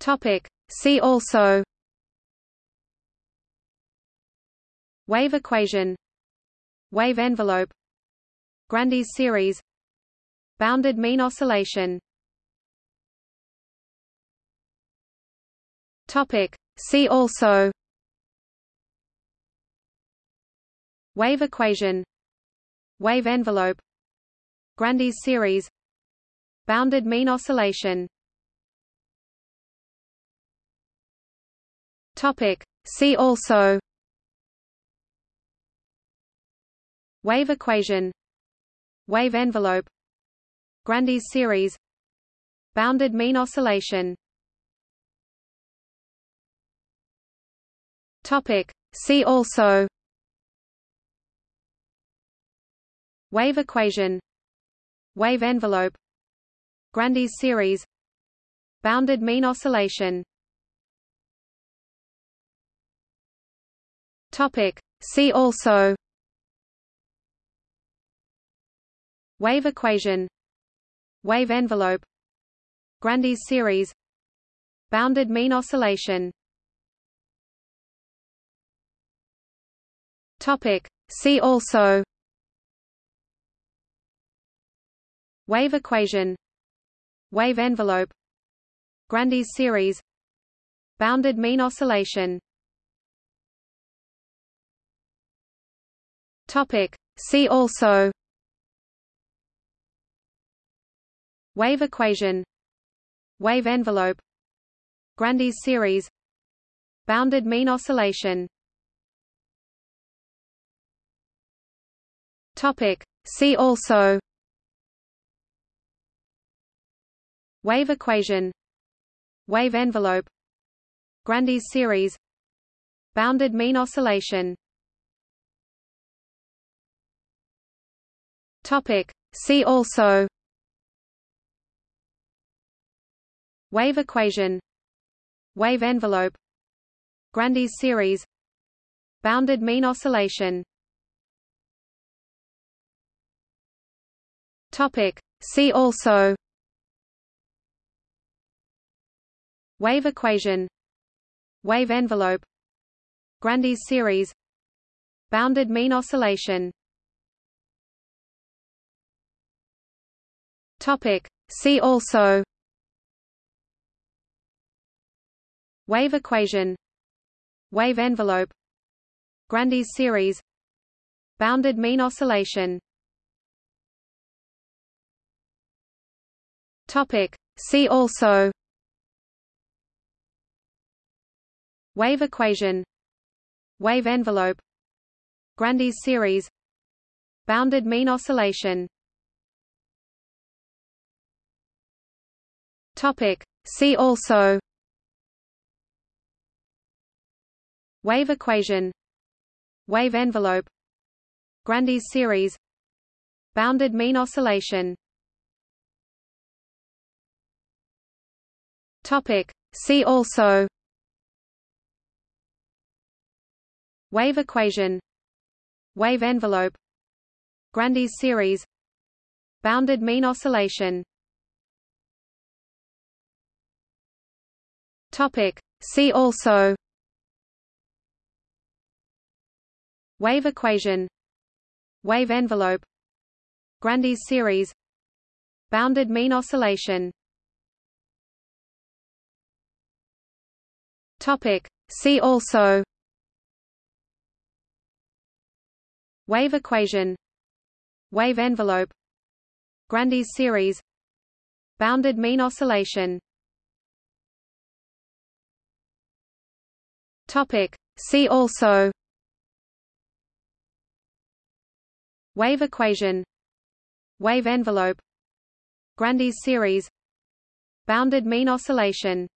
Topic. See also. Wave equation. Wave envelope. Grandi's series. Bounded mean oscillation. Topic. See also. Wave equation. Wave envelope. Grandi's series. Bounded mean oscillation Topic. See also. Wave equation. Wave envelope. Grandi's series. Bounded mean oscillation. Topic. See also. Wave equation. Wave envelope. Grandi's series. Bounded mean oscillation Topic. See also. Wave equation. Wave envelope. Grandi's series. Bounded mean oscillation. Topic. See also. Wave equation. Wave envelope. Grandi's series. Bounded mean oscillation Topic. See also. Wave equation. Wave envelope. Grandi's series. Bounded mean oscillation. Topic. See also. Wave equation. Wave envelope. Grandi's series. Bounded mean oscillation Topic. See also. Wave equation. Wave envelope. Grandi's series. Bounded mean oscillation. Topic. See also. Wave equation. Wave envelope. Grandi's series. Bounded mean oscillation Topic. See also. Wave equation. Wave envelope. Grandi's series. Bounded mean oscillation. Topic. See also. Wave equation. Wave envelope. Grandi's series. Bounded mean oscillation Topic. See also. Wave equation. Wave envelope. Grandi's series. Bounded mean oscillation. Topic. See also. Wave equation. Wave envelope. Grandi's series. Bounded mean oscillation Topic. See also. Wave equation. Wave envelope. Grandi's series. Bounded mean oscillation. Topic. See also. Wave equation. Wave envelope. Grandi's series. Bounded mean oscillation Topic. See also. Wave equation. Wave envelope. Grandi's series. Bounded mean oscillation